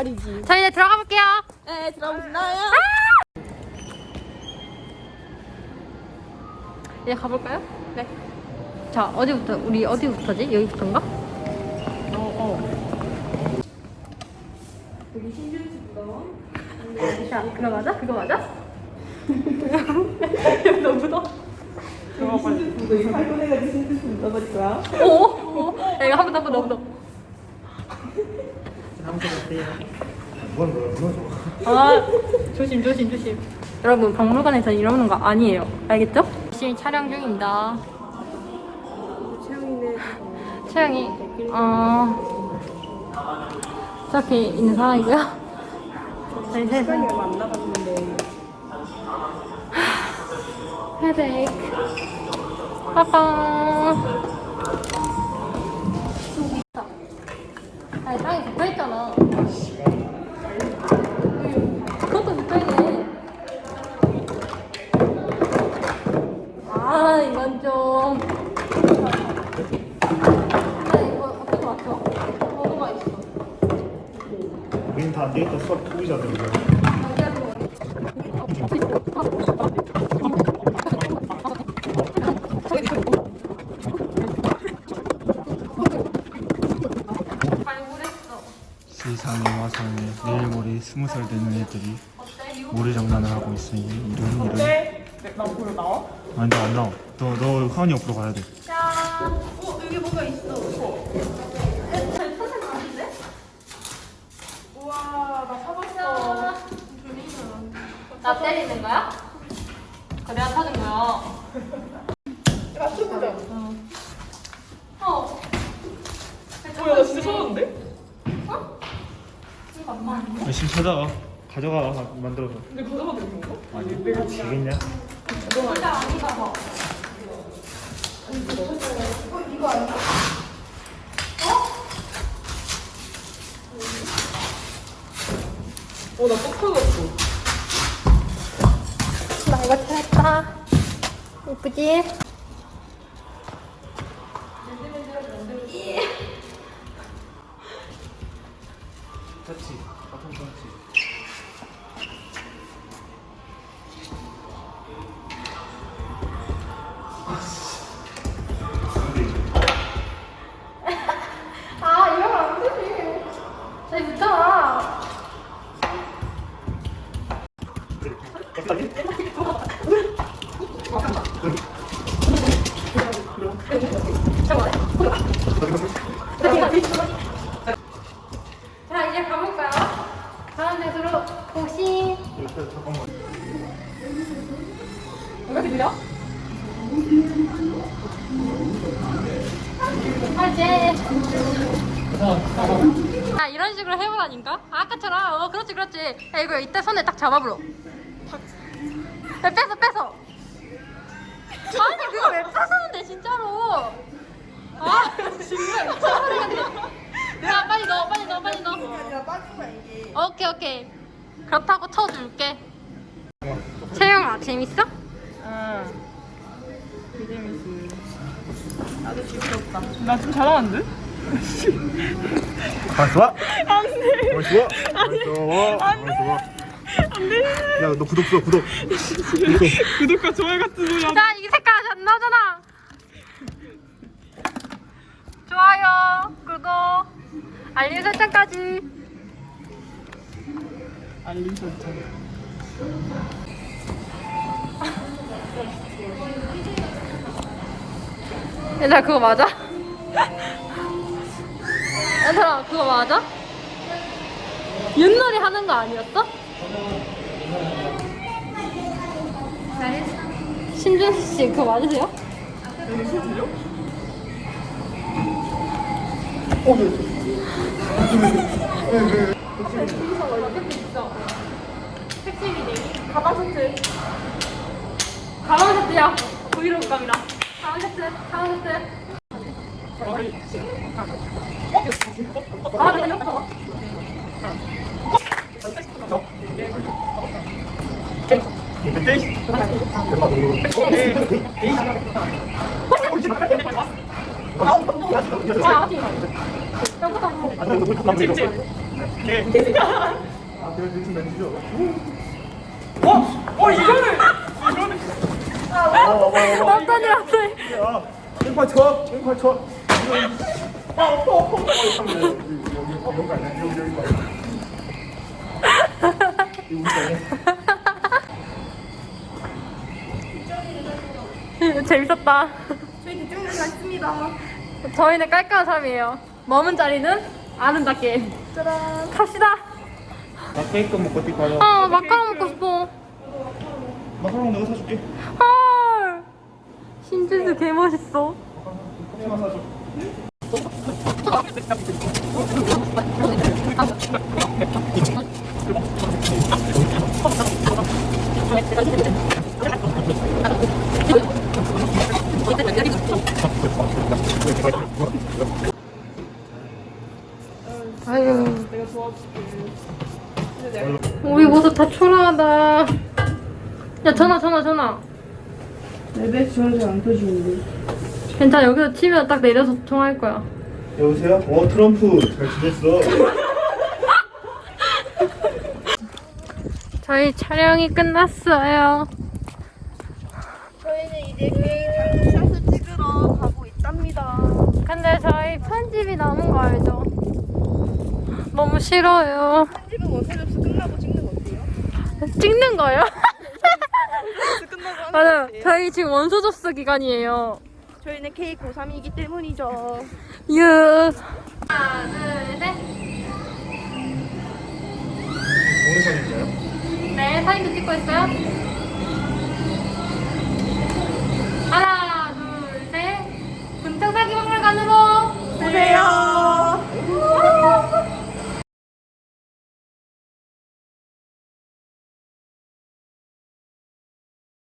말이지. 자 이제 들어가 볼게요. 네, 들어보시나요? 이제 가볼까요? 네. 자 어디부터 우리 어디부터지? 여기부터인가? 어, 어. 여기 신준수부터. 자 그거 맞아? 그거 맞아? 너무 더. 너 이거 신준수 묻어버릴 거야? 오, 오. 야, 이거 한번 더, 한번 더, 한 아 조심 조심 조심. 여러분 박물관에서 이러는 거 아니에요. 알겠죠? 열심히 촬영 중입니다. 채영이는 채영이 어 저렇게 있는. 저희 셋은 시간이 얼마 안 남았는데. 헤데이크. 빠빵. 있잖아. 그것도 붙어있네. 아 이건 좀. 아 이거 어떻게 맞춰? 너무 맛있어. 우린 다안 되겠다. 수학 투기자들. 발굴 세상에 와서는 내일 모레 스무 살 되는 애들이 모래 장난을 하고 있으니 이런 이런. 네? 나 보러 나와? 아니 나안 나와. 너 너 화환이 옆으로 가야 돼. 짠. 어, 여기 뭐가 있어. 우와, 나 사봤어. 나 때리는 거야? 내가 사준 거야. 맞춰보자. 어. 뭐야, 나 진짜 사봤는데? 이거. 열심히 찾아가. 가져가 만들어서. 근데 가져가도 되는 건가? 아니 내가 지겠냐? 진짜 아니라서. 어, 나 뻑하겠어. 나 이거 찾았다. 예쁘지? 터치. 바 통 터치. 아, 이러면 안 되지. 저기 붙잖아. 자, 이제 가볼까요? 다음 데으로 고시. 잠깐만. 누가 들려? 화제. 아 이런 식으로 해보라니까? 아까처럼 어 그렇지 그렇지 야 이거 이때 손에 딱 잡아보러 야 뺏어 뺏어 아니 그거 왜 뺏었는데 진짜로 아 미쳐버리겠네 야 빨리 넣어 빨리 넣어 빨리 넣어. 오케이 오케이 그렇다고 쳐줄게 채영아 재밌어? 응. 나도 재밌었다. 나좀 잘하는데? 가만 좋아. 안 돼. 가만 좋아. 가만 좋아. 가만 좋아. 야, 너 구독 써, 구독. 구독. 구독과 좋아요 같은 소리 안 자, 이 색깔 안 나오잖아. 좋아요, 구독, 알림 설정까지. 알림 설정. 얘들아, 그거 맞아? 얘들아, 그거 맞아? 옛날에 하는 거 아니었어? 신준수 씨, 그거 맞으세요? 가방 세트. 가방 세트야. 브이로그 감이라. 가방 세트, 가방 세트. 아, 어디? 여기다 뭐. 오케이. 아, 그래 대충 내주죠. 어? 어 이거는 어떤 일 없어요. 야, 왼팔 쳐, 왼팔 쳐. 아. 어, 어. 재밌었다. 저희 대중을 갔습니다. 저희는 깔끔한 사람이에요. 머문 자리는 아름답게. 짜란. 갑시다. 나 케이크 먹고 가자. 아 마카롱 먹고 싶어. 마카롱 내가 사줄게. 헐. 신지수 개 멋있어. 아유. 우리 모습 다 초라하다. 야 전화 전화 전화. 레벨 지원자 안 터지는데. 괜찮아 여기서 치면 딱 내려서 통화할 거야. 여보세요? 어, 트럼프. 잘 지냈어? 저희 촬영이 끝났어요. 저희는 이제 개인 장샷을 찍으러 가고 있답니다. 근데 저희 편집이 남은 거 알죠? 너무 싫어요. 편집은 접수 끝나고 찍는 거 어때요? 찍는 거요? 거 어때요? 저희 지금 원서 접수 기간이에요. 저희는 K93이기 때문이죠. 유. 하나, 둘, 셋. 오늘 사진인가요? 네, 사진도 찍고 있어요.